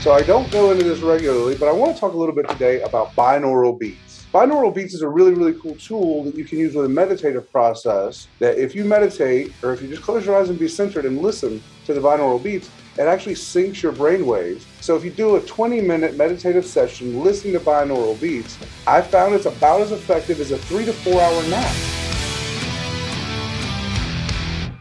So I don't go into this regularly, but I want to talk a little bit today about binaural beats. Binaural beats is a really, really cool tool that you can use with a meditative process that if you meditate or if you just close your eyes and be centered and listen to the binaural beats, it actually syncs your brain waves. So if you do a 20 minute meditative session listening to binaural beats, I found it's about as effective as a three to four hour nap.